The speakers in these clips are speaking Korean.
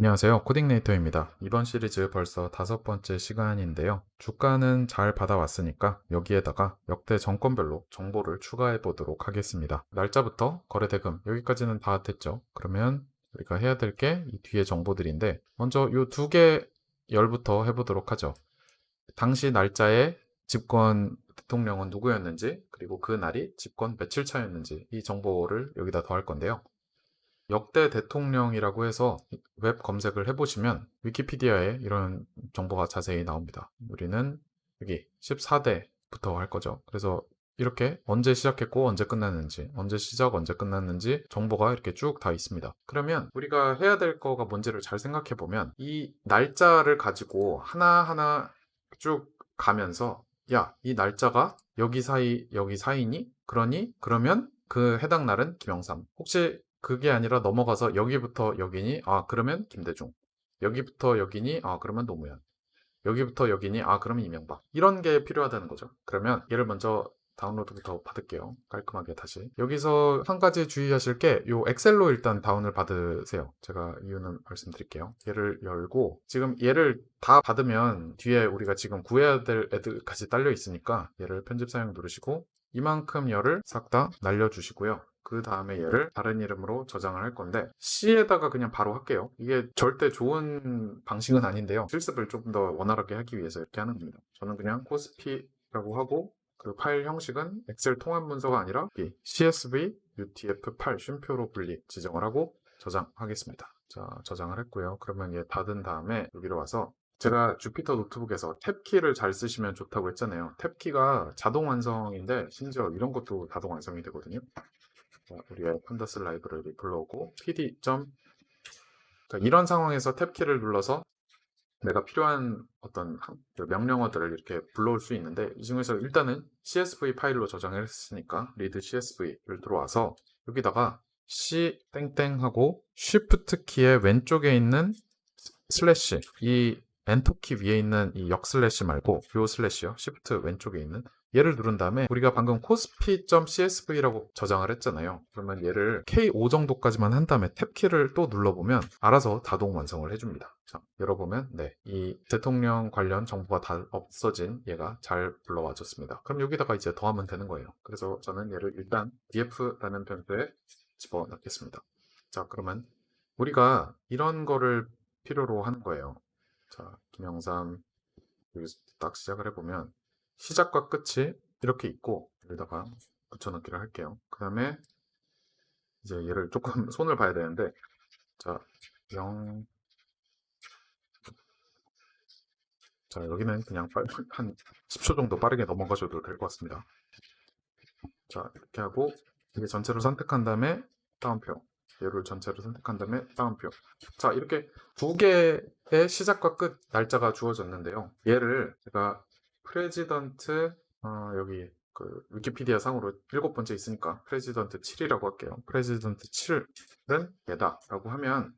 안녕하세요. 코딩네이터입니다. 이번 시리즈 벌써 다섯 번째 시간인데요. 주가는 잘 받아왔으니까 여기에다가 역대 정권별로 정보를 추가해 보도록 하겠습니다. 날짜부터 거래대금 여기까지는 다 됐죠. 그러면 우리가 해야 될 게 이 뒤에 정보들인데 먼저 이 두 개 열부터 해보도록 하죠. 당시 날짜에 집권 대통령은 누구였는지 그리고 그 날이 집권 며칠 차였는지 이 정보를 여기다 더할 건데요. 역대 대통령이라고 해서 웹 검색을 해보시면 위키피디아에 이런 정보가 자세히 나옵니다. 우리는 여기 14대부터 할 거죠. 그래서 이렇게 언제 시작했고 언제 끝났는지 언제 시작 언제 끝났는지 정보가 이렇게 쭉 다 있습니다. 그러면 우리가 해야 될 거가 뭔지를 잘 생각해 보면 이 날짜를 가지고 하나하나 쭉 가면서 야 이 날짜가 여기 사이 여기 사이니? 그러니 그러면 그 해당 날은 김영삼 혹시 그게 아니라 넘어가서 여기부터 여기니 아 그러면 김대중. 여기부터 여기니 아 그러면 노무현. 여기부터 여기니 아 그러면 이명박. 이런 게 필요하다는 거죠. 그러면 얘를 먼저 다운로드부터 받을게요. 깔끔하게 다시. 여기서 한 가지 주의하실 게 요 엑셀로 일단 다운을 받으세요. 제가 이유는 말씀드릴게요. 얘를 열고 지금 얘를 다 받으면 뒤에 우리가 지금 구해야 될 애들까지 딸려 있으니까 얘를 편집 사용 누르시고 이만큼 열을 싹 다 날려주시고요 그 다음에 얘를 다른 이름으로 저장을 할 건데 C에다가 그냥 바로 할게요. 이게 절대 좋은 방식은 아닌데요. 실습을 조금 더 원활하게 하기 위해서 이렇게 하는 겁니다. 저는 그냥 코스피라고 하고 그 파일 형식은 엑셀 통합 문서가 아니라 CSV UTF-8 쉼표로 분리 지정을 하고 저장하겠습니다. 자 저장을 했고요. 그러면 얘 닫은 다음에 여기로 와서 제가 주피터 노트북에서 탭키를 잘 쓰시면 좋다고 했잖아요. 탭키가 자동 완성인데 심지어 이런 것도 자동 완성이 되거든요 우리의 판다스 라이브러리 불러오고 pd. 그러니까 이런 상황에서 탭키를 눌러서 내가 필요한 어떤 그 명령어들을 이렇게 불러올 수 있는데 이 중에서 일단은 CSV 파일로 저장을 했으니까 read CSV를 들어와서 여기다가 C 땡땡 하고 Shift 키의 왼쪽에 있는 슬래시 이 엔터 키 위에 있는 이 역 슬래시 말고 요 슬래시요 Shift 왼쪽에 있는 얘를 누른 다음에 우리가 방금 kospi.csv라고 저장을 했잖아요. 그러면 얘를 KO 정도까지만 한 다음에 탭키를 또 눌러보면 알아서 자동 완성을 해줍니다. 자, 열어보면 네, 이 대통령 관련 정보가 다 없어진 얘가 잘 불러와 줬습니다. 그럼 여기다가 이제 더하면 되는 거예요. 그래서 저는 얘를 일단 df라는 변수에 집어넣겠습니다. 자, 그러면 우리가 이런 거를 필요로 하는 거예요. 자, 김영삼 여기서 딱 시작을 해보면 시작과 끝이 이렇게 있고 여기다가 붙여넣기를 할게요. 그 다음에 이제 얘를 조금 손을 봐야 되는데 자 0. 자 여기는 그냥 한 10초 정도 빠르게 넘어가셔도 될 것 같습니다. 자 이렇게 하고 이게 전체를 선택한 다음에 따옴표 얘를 전체로 선택한 다음에 따옴표 자 이렇게 두 개의 시작과 끝 날짜가 주어졌는데요 얘를 제가 president 어, 여기 그 위키피디아 상으로 일곱 번째 있으니까 president 7이라고 할게요. president 7은 얘다 라고 하면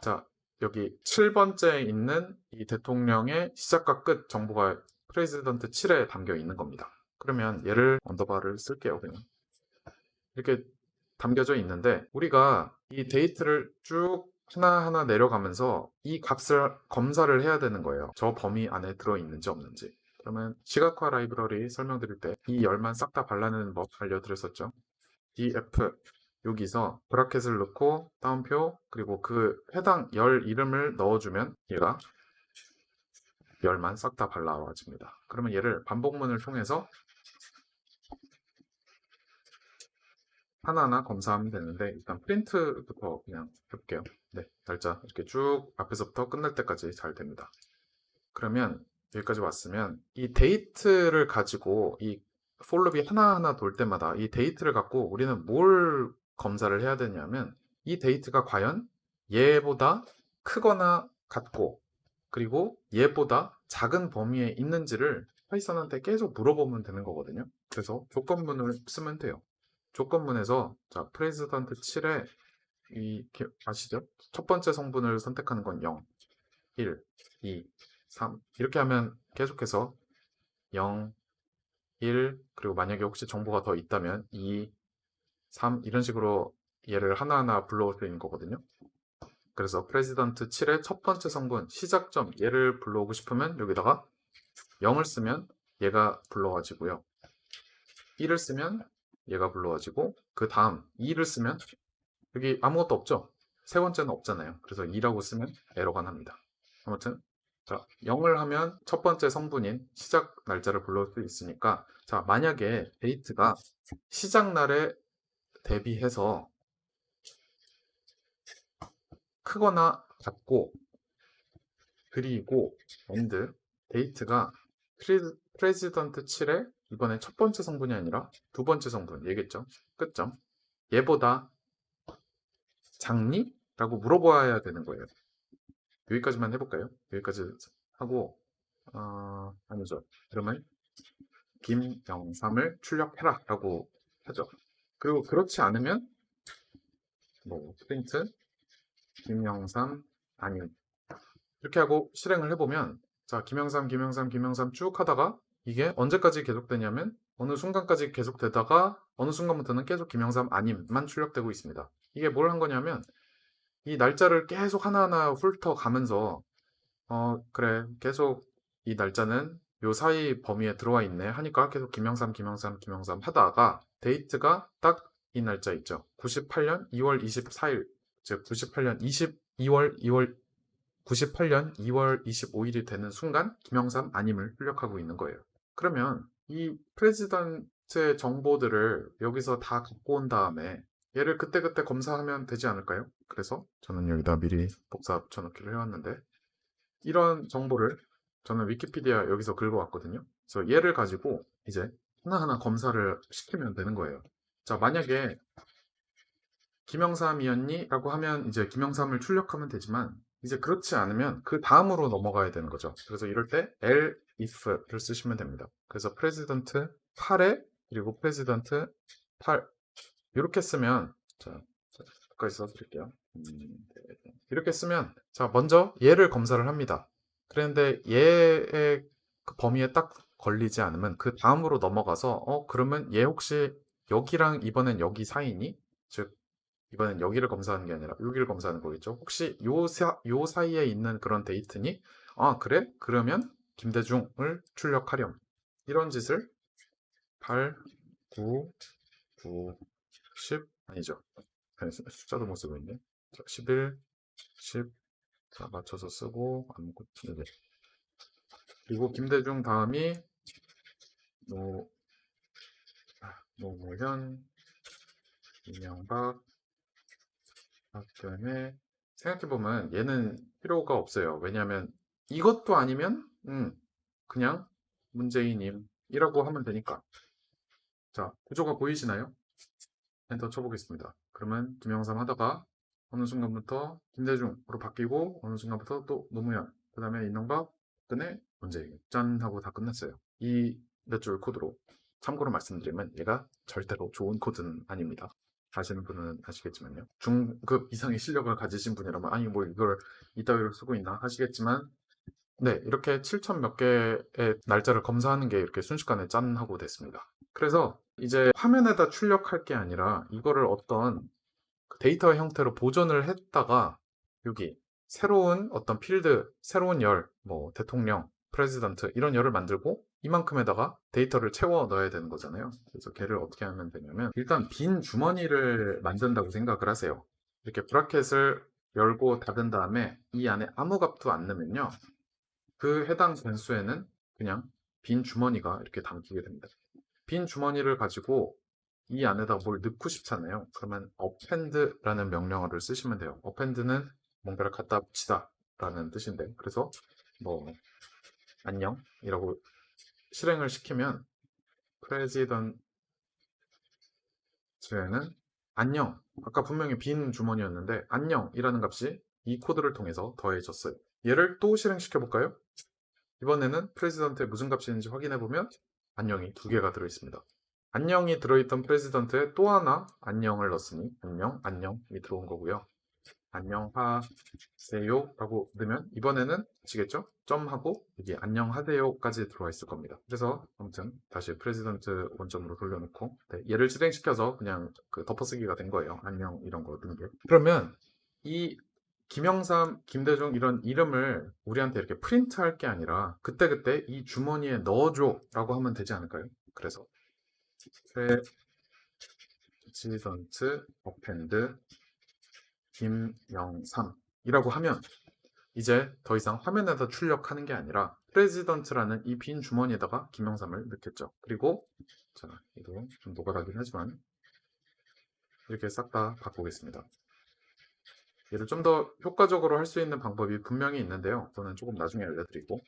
자 여기 7번째에 있는 이 대통령의 시작과 끝 정보가 president 7에 담겨 있는 겁니다. 그러면 얘를 언더바를 쓸게요. 그냥 이렇게 담겨져 있는데 우리가 이 date를 쭉 하나하나 내려가면서 이 값을 검사를 해야 되는 거예요. 저 범위 안에 들어있는지 없는지. 그러면 시각화 라이브러리 설명드릴 때 이 열만 싹 다 발라내는 법 알려드렸었죠. df 여기서 bracket을 넣고 따옴표 그리고 그 해당 열 이름을 넣어주면 얘가 열만 싹 다 발라와집니다. 그러면 얘를 반복문을 통해서 하나하나 검사하면 되는데 일단 프린트부터 그냥 해볼게요. 네, 날짜 이렇게 쭉 앞에서부터 끝날 때까지 잘 됩니다. 그러면 여기까지 왔으면 이 date를 가지고 이 for loop이 하나하나 돌 때마다 이 date를 갖고 우리는 뭘 검사를 해야 되냐면 이 date가 과연 얘보다 크거나 같고 그리고 얘보다 작은 범위에 있는지를 파이썬한테 계속 물어보면 되는 거거든요. 그래서 조건문을 쓰면 돼요. 조건문에서 자 president 7에 이 아시죠? 첫 번째 성분을 선택하는 건 0, 1, 2, 3 이렇게 하면 계속해서 0, 1 그리고 만약에 혹시 정보가 더 있다면 2, 3 이런 식으로 얘를 하나하나 불러올 수 있는 거거든요. 그래서 president 7의 첫 번째 성분 시작점 얘를 불러오고 싶으면 여기다가 0을 쓰면 얘가 불러와지고요. 1을 쓰면 얘가 불러와지고 그 다음 2를 쓰면 여기 아무것도 없죠? 세 번째는 없잖아요. 그래서 2라고 쓰면 에러가 납니다. 아무튼 자 0을 하면 첫 번째 성분인 시작 날짜를 불러올 수 있으니까 자 만약에 date가 시작 날에 대비해서 크거나 같고 그리고 end date가 pre- president 7의 이번에 첫 번째 성분이 아니라 두 번째 성분. 얘기했죠? 끝점. 얘보다 작니? 라고 물어봐야 되는 거예요. 여기까지만 해볼까요? 여기까지 하고 어, 아니죠. 그러면 김영삼을 출력해라 라고 하죠. 그리고 그렇지 않으면 뭐 프린트 김영삼 아님 이렇게 하고 실행을 해보면 자 김영삼 김영삼 김영삼 쭉 하다가 이게 언제까지 계속되냐면 어느 순간까지 계속되다가 어느 순간부터는 계속 김영삼 아님만 출력되고 있습니다. 이게 뭘 한 거냐면 이 날짜를 계속 하나하나 훑어가면서 어 그래 계속 이 날짜는 요 사이 범위에 들어와 있네 하니까 계속 김영삼 김영삼 김영삼 하다가 데이트가 딱 이 날짜 있죠. 98년 2월 24일 즉 98년 22월 2월 98년 2월 25일이 되는 순간 김영삼 아님을 출력하고 있는 거예요. 그러면 이 프레지던트의 정보들을 여기서 다 갖고 온 다음에 얘를 그때그때 검사하면 되지 않을까요? 그래서 저는 여기다 미리 복사 붙여넣기를 해왔는데 이런 정보를 저는 위키피디아 여기서 긁어왔거든요. 그래서 얘를 가지고 이제 하나하나 검사를 시키면 되는 거예요. 자 만약에 김영삼이었니? 라고 하면 이제 김영삼을 출력하면 되지만 이제 그렇지 않으면 그 다음으로 넘어가야 되는 거죠. 그래서 이럴 때 elif를 쓰시면 됩니다. 그래서 president 8에 그리고 president 8 이렇게 쓰면 자, 여기까지 써드릴게요. 음, 네. 이렇게 쓰면 자 먼저 얘를 검사를 합니다. 그런데 얘의 그 범위에 딱 걸리지 않으면 그 다음으로 넘어가서 어 그러면 얘 혹시 여기랑 이번엔 여기 사이니? 즉 이번엔 여기를 검사하는 게 아니라 여기를 검사하는 거겠죠. 혹시 요, 사, 요 사이에 있는 그런 데이트니? 아 그래? 그러면 김대중을 출력하렴. 이런 짓을 8, 9, 9, 10 아니죠. 숫자도 못 쓰고 있네. 자, 11, 10 자, 맞춰서 쓰고 아무것도 네. 그리고 김대중 다음이 노, 아, 노무현, 이명박, 박근혜 생각해보면 얘는 필요가 없어요. 왜냐하면 이것도 아니면 음, 그냥 문재인님이라고 하면 되니까 자 구조가 보이시나요? 엔터 쳐보겠습니다. 그러면 김영삼 하다가 어느 순간부터 김대중으로 바뀌고 어느 순간부터 또 노무현 그 다음에 이명박 박근혜 문재인 짠 하고 다 끝났어요. 이 몇 줄 코드로 참고로 말씀드리면 얘가 절대로 좋은 코드는 아닙니다. 아시는 분은 아시겠지만요. 중급 이상의 실력을 가지신 분이라면 아니 뭐 이걸 이따위로 쓰고 있나 하시겠지만 네 이렇게 7천 몇 개의 날짜를 검사하는 게 이렇게 순식간에 짠 하고 됐습니다. 그래서 이제 화면에다 출력할 게 아니라 이거를 어떤 그 데이터 형태로 보존을 했다가 여기 새로운 어떤 필드, 새로운 열, 뭐 대통령, president 이런 열을 만들고 이만큼에다가 데이터를 채워 넣어야 되는 거잖아요. 그래서 걔를 어떻게 하면 되냐면 일단 빈 주머니를 만든다고 생각을 하세요. 이렇게 브라켓을 열고 닫은 다음에 이 안에 아무 값도 안 넣으면요. 그 해당 변수에는 그냥 빈 주머니가 이렇게 담기게 됩니다. 빈 주머니를 가지고 이 안에다 뭘 넣고 싶잖아요. 그러면 append라는 명령어를 쓰시면 돼요. append는 뭔가를 갖다 붙이다 라는 뜻인데 그래서 뭐 안녕 이라고 실행을 시키면 프레지던트에는 안녕 아까 분명히 빈 주머니였는데 안녕이라는 값이 이 코드를 통해서 더해졌어요. 얘를 또 실행시켜 볼까요? 이번에는 president에 무슨 값이 있는지 확인해 보면 안녕이 두 개가 들어있습니다. 안녕이 들어있던 president에 또 하나 안녕을 넣었으니 안녕, 안녕이 들어온 거고요. 안녕하세요 라고 넣으면 이번에는 아시겠죠? 점하고 여기 안녕하세요까지 들어와 있을 겁니다. 그래서 아무튼 다시 president 원점으로 돌려놓고 네, 얘를 실행시켜서 그냥 그 덮어쓰기가 된 거예요. 안녕 이런 거 넣은 게. 그러면 이 김영삼, 김대중 이런 이름을 우리한테 이렇게 프린트할 게 아니라 그때그때 이 주머니에 넣어줘 라고 하면 되지 않을까요? 그래서 president append 김영삼이라고 하면 이제 더 이상 화면에서 출력하는 게 아니라 president라는 이 빈 주머니에다가 김영삼을 넣겠죠. 그리고 자, 이거 좀 노가다긴 하지만 이렇게 싹 다 바꾸겠습니다. 얘를 좀 더 효과적으로 할 수 있는 방법이 분명히 있는데요. 저는 조금 나중에 알려드리고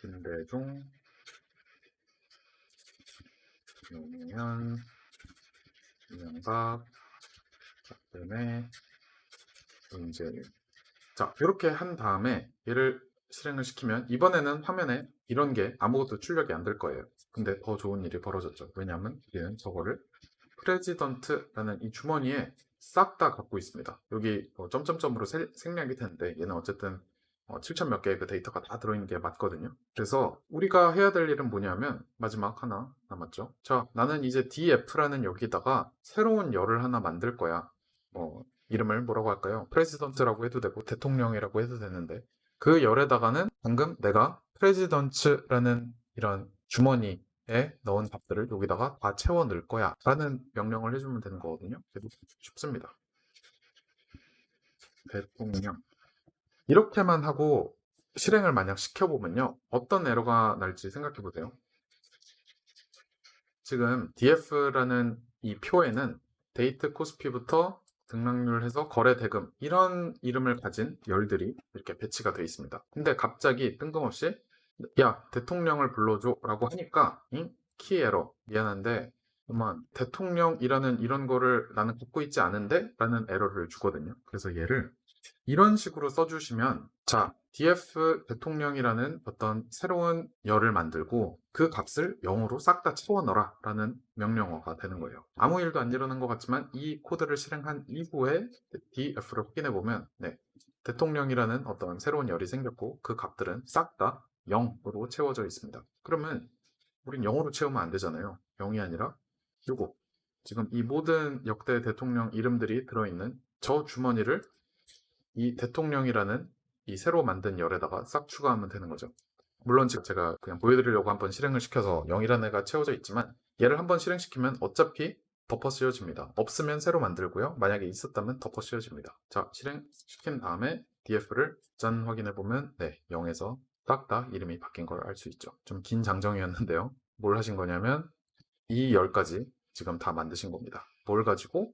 김대중 노무현 이명박 박근혜 문재인 자 이렇게 한 다음에 얘를 실행을 시키면 이번에는 화면에 이런 게 아무것도 출력이 안 될 거예요. 근데 더 좋은 일이 벌어졌죠. 왜냐하면 얘는 저거를 president라는 이 주머니에 싹 다 갖고 있습니다. 여기 뭐 점점점으로 세- 생략이 되는데 얘는 어쨌든 7천 몇 개의 그 데이터가 다 들어있는 게 맞거든요. 그래서 우리가 해야 될 일은 뭐냐면 마지막 하나 남았죠. 자, 나는 이제 df라는 여기다가 새로운 열을 하나 만들 거야. 뭐 이름을 뭐라고 할까요? president라고 해도 되고 대통령이라고 해도 되는데 그 열에다가는 방금 내가 president라는 이런 주머니에 넣은 값들을 여기다가 다 채워 넣을 거야 라는 명령을 해주면 되는 거거든요. 그래도 쉽습니다. 대통령 이렇게만 하고 실행을 만약 시켜보면요. 어떤 에러가 날지 생각해 보세요. 지금 df라는 이 표에는 데이트 코스피부터 등락률 해서 거래 대금 이런 이름을 가진 열들이 이렇게 배치가 되어 있습니다. 근데 갑자기 뜬금없이 야 대통령을 불러줘 라고 하니까 응? 키 에러 미안한데 그만 대통령이라는 이런 거를 나는 갖고 있지 않은데 라는 에러를 주거든요. 그래서 얘를 이런 식으로 써주시면 자 df 대통령이라는 어떤 새로운 열을 만들고 그 값을 0으로 싹 다 채워 넣어라 라는 명령어가 되는 거예요. 아무 일도 안 일어난 것 같지만 이 코드를 실행한 이후에 df를 확인해 보면 네, 대통령이라는 어떤 새로운 열이 생겼고 그 값들은 싹 다 0으로 채워져 있습니다. 그러면 우린 0으로 채우면 안 되잖아요. 0이 아니라 요거. 지금 이 모든 역대 대통령 이름들이 들어있는 저 주머니를 이 대통령이라는 이 새로 만든 열에다가 싹 추가하면 되는 거죠. 물론 지금 제가 그냥 보여드리려고 한번 실행을 시켜서 0이라는 애가 채워져 있지만 얘를 한번 실행시키면 어차피 덮어 씌워집니다. 없으면 새로 만들고요. 만약에 있었다면 덮어 씌워집니다. 자, 실행시킨 다음에 df를 짠 확인해 보면 네, 0에서 딱 다 이름이 바뀐 걸 알 수 있죠. 좀 긴 장정이었는데요. 뭘 하신 거냐면 이 열까지 지금 다 만드신 겁니다. 뭘 가지고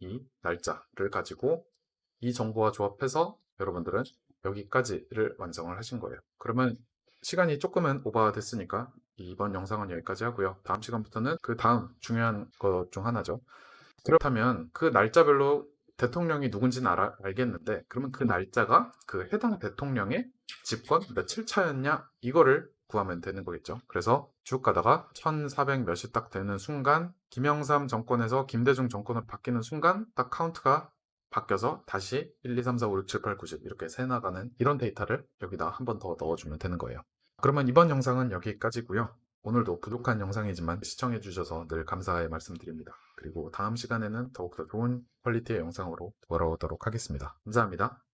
이 날짜를 가지고 이 정보와 조합해서 여러분들은 여기까지를 완성을 하신 거예요. 그러면 시간이 조금은 오버가 됐으니까 이번 영상은 여기까지 하고요. 다음 시간부터는 그 다음 중요한 것 중 하나죠. 그렇다면 그 날짜별로 대통령이 누군지는 알아, 알겠는데 그러면 그 날짜가 그 해당 대통령의 집권 며칠 차였냐 이거를 구하면 되는 거겠죠. 그래서 쭉 가다가 1400 몇이 딱 되는 순간 김영삼 정권에서 김대중 정권으로 바뀌는 순간 딱 카운트가 바뀌어서 다시 1, 2, 3, 4, 5, 6, 7, 8, 9, 10 이렇게 세 나가는 이런 데이터를 여기다 한 번 더 넣어주면 되는 거예요. 그러면 이번 영상은 여기까지고요. 오늘도 부족한 영상이지만 시청해 주셔서 늘 감사의 말씀드립니다. 그리고 다음 시간에는 더욱더 좋은 퀄리티의 영상으로 돌아오도록 하겠습니다. 감사합니다.